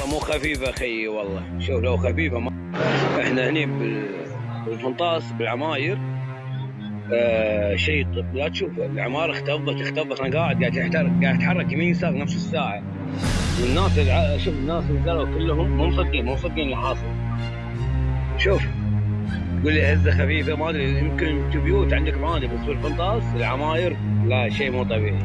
والله مو خفيفة خيي والله. شوف لو خفيفة ما إحنا هني بال- بالفنطاس بالعماير آه شيء لا تشوف العمارة اختفت اختفت. أنا قاعد قاعد يحترق قاعد أتحرك يمين يسار نفس الساعة. والناس. شوف الناس اللي نزلوا كلهم مو مصدقين مو مصدقين اللي حاصل. شوف تقول لي هزة خفيفة ما أدري يمكن في بيوت عندك عادي بس بالفنطاس العماير لا شيء مو طبيعي.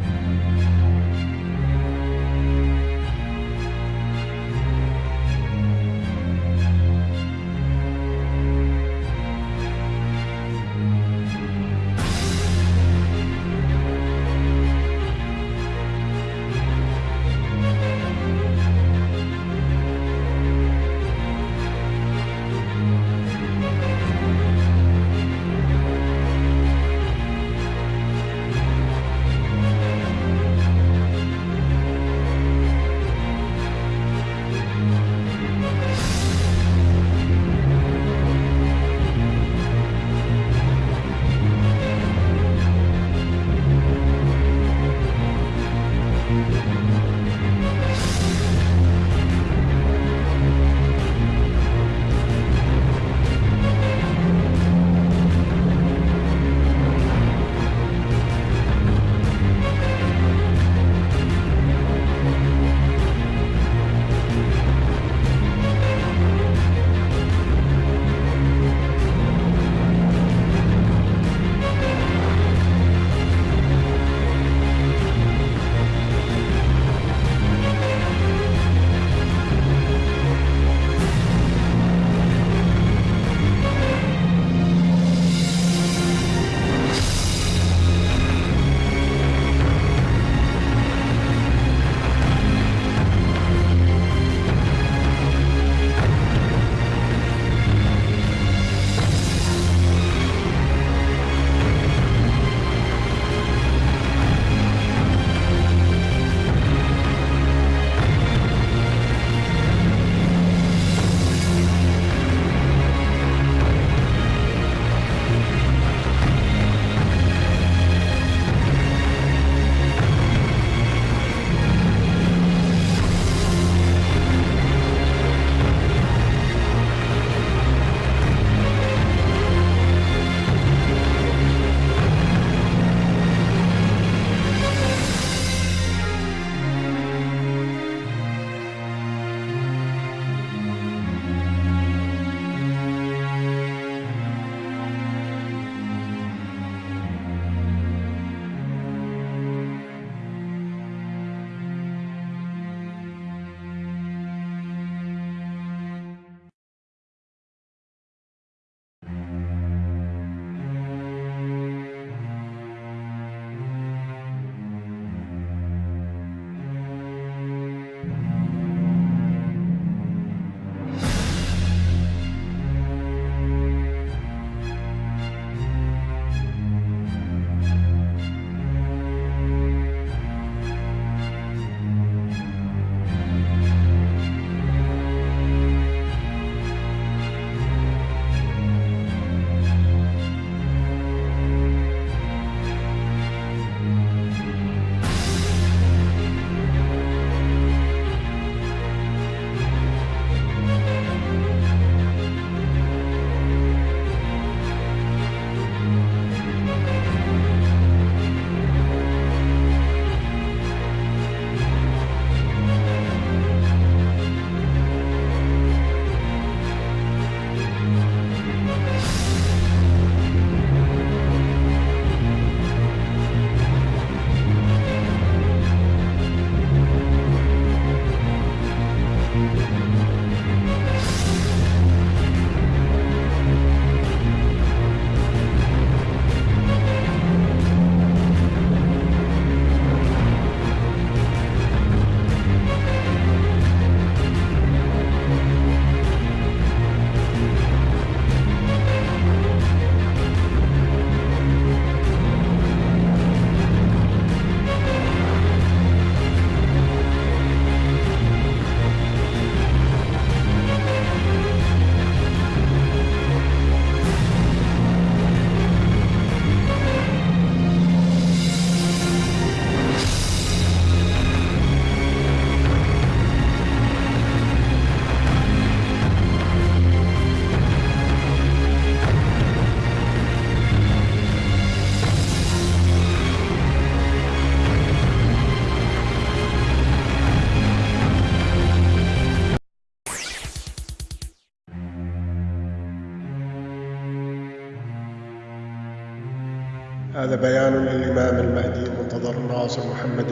هذا بيان للإمام المهدي المنتظر ناصر محمد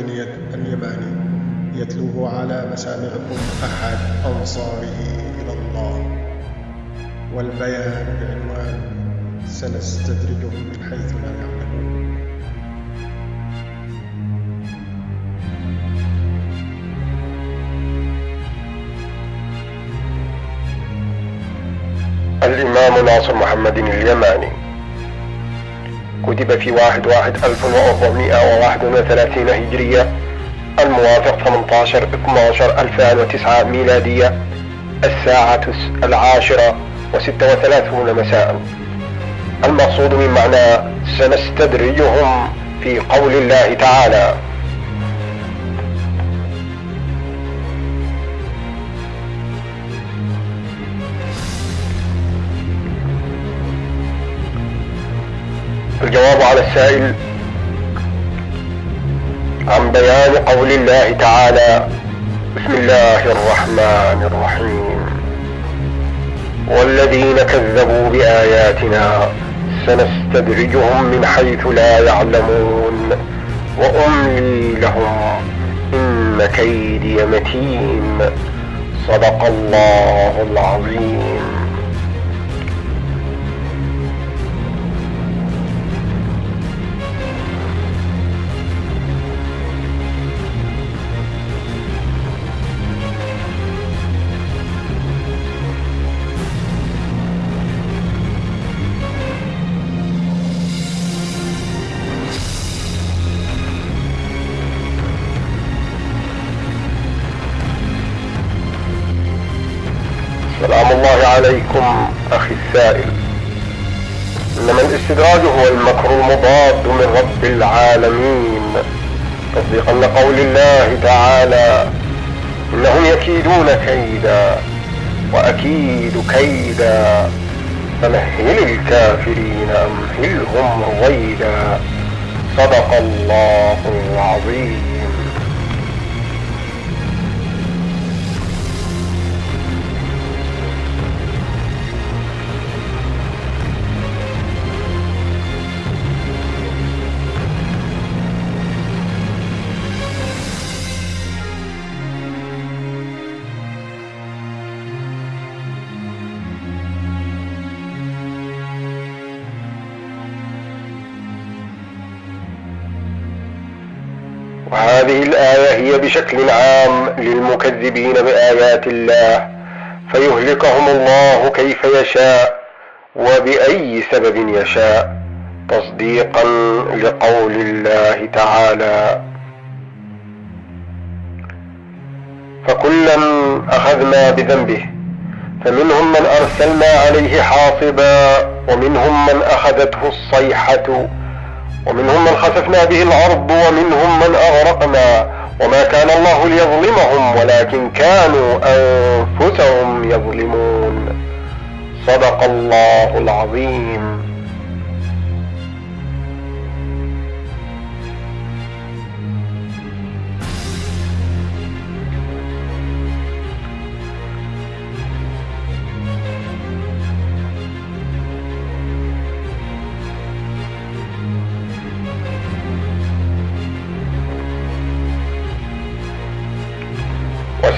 اليماني يتلوه على مسامعكم أحد أنصاره إلى الله. والبيان بعنوان سنستدرجهم من حيث لا يعلمون. الإمام ناصر محمد اليماني. كتب في واحد واحد ألف وأربعمائة وواحد وثلاثين هجرية الموافق 18 12 2009 ميلادية الساعة العاشرة وستة وثلاثون مساء. المقصود من معنى سنستدرجهم في قول الله تعالى. الجواب على السائل عن بيان قول الله تعالى بسم الله الرحمن الرحيم. والذين كذبوا بآياتنا سنستدرجهم من حيث لا يعلمون. وأملي لهم إن كيدي متين. صدق الله العظيم. عليكم أخي السائل. إنما الاستدراج هو المكر المضاد من رب العالمين. تصديقا لقول الله تعالى إنهم يكيدون كيدا وأكيد كيدا. فمهل الكافرين أمهلهم رويدا. صدق الله العظيم. وهذه الآية هي بشكل عام للمكذبين بآيات الله فيهلكهم الله كيف يشاء وبأي سبب يشاء تصديقا لقول الله تعالى. فكلا أخذنا بذنبه فمنهم من أرسلنا عليه حاصبا ومنهم من أخذته الصيحة. ومنهم من خسفنا به الأرض ومنهم من أغرقنا وما كان الله ليظلمهم ولكن كانوا أنفسهم يظلمون. صدق الله العظيم.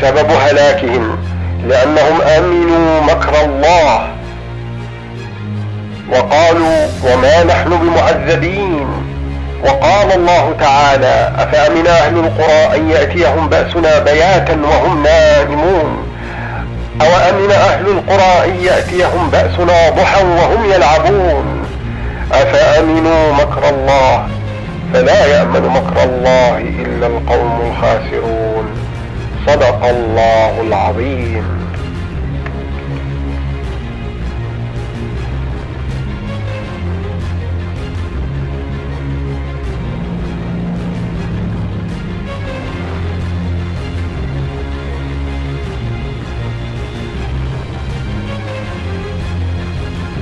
وسبب هلاكهم لأنهم آمنوا مكر الله. وقالوا وما نحن بمعذبين. وقال الله تعالى أفأمن أهل القرى أن يأتيهم بأسنا بياتا وهم نائمون. أو أمن أهل القرى أن يأتيهم بأسنا ضحى وهم يلعبون. أفأمنوا مكر الله؟ فلا يأمن مكر الله إلا القوم الخاسرون. صدق الله العظيم.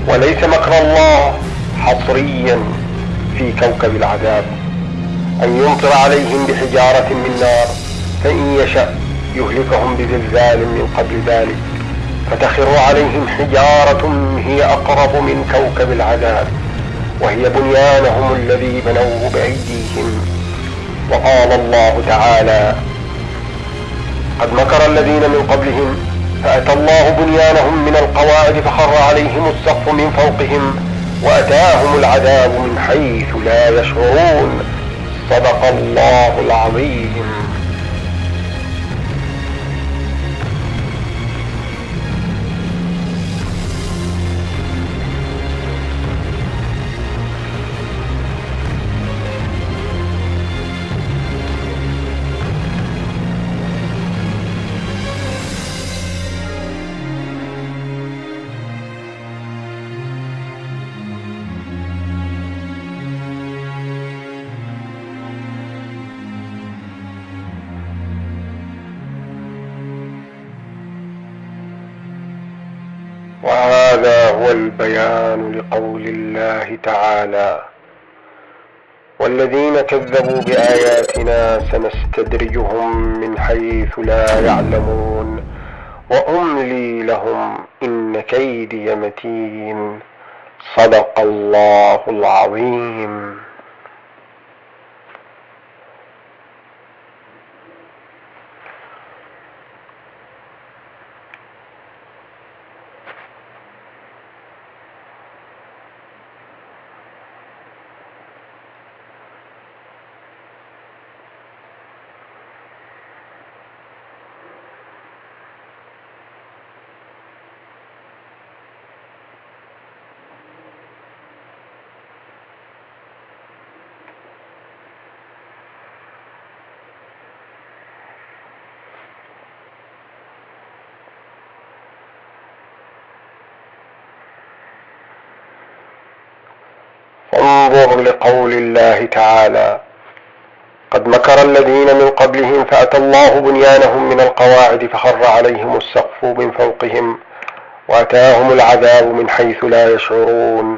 وليس مكر الله حصريا في كوكب العذاب. أن يمطر عليهم بحجارة من نار فإن يشأ يهلكهم بزلزال من قبل ذلك فتخر عليهم حجارة هي أقرب من كوكب العذاب وهي بنيانهم الذي بنوه بأيديهم. وقال الله تعالى قد مكر الذين من قبلهم فأتى الله بنيانهم من القواعد فخر عليهم السقف من فوقهم وأتاهم العذاب من حيث لا يشعرون. صدق الله العظيم. وهذا هو البيان لقول الله تعالى والذين كذبوا بآياتنا سنستدرجهم من حيث لا يعلمون وأملي لهم إن كيدي متين. صدق الله العظيم. انظر لقول الله تعالى. قد مكر الذين من قبلهم فأتى الله بنيانهم من القواعد فخر عليهم السقف من فوقهم وأتاهم العذاب من حيث لا يشعرون.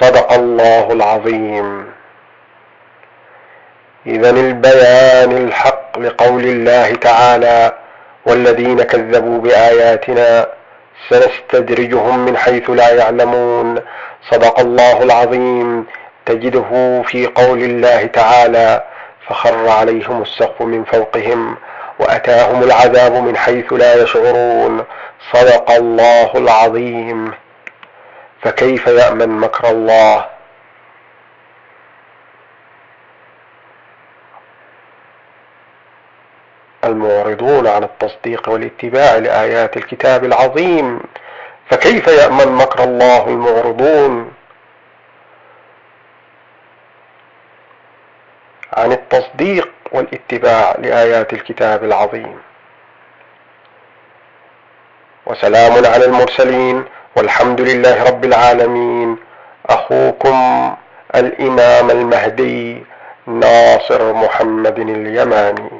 صدق الله العظيم. إذا البيان الحق لقول الله تعالى والذين كذبوا بآياتنا سنستدرجهم من حيث لا يعلمون. صدق الله العظيم. تجده في قول الله تعالى فخر عليهم السقف من فوقهم وأتاهم العذاب من حيث لا يشعرون. صدق الله العظيم. فكيف يأمن مكر الله؟ المعرضون عن التصديق والاتباع لآيات الكتاب العظيم. فكيف يأمن مكر الله المعرضون عن التصديق والاتباع لآيات الكتاب العظيم. وسلام على المرسلين والحمد لله رب العالمين. أخوكم الإمام المهدي ناصر محمد اليماني.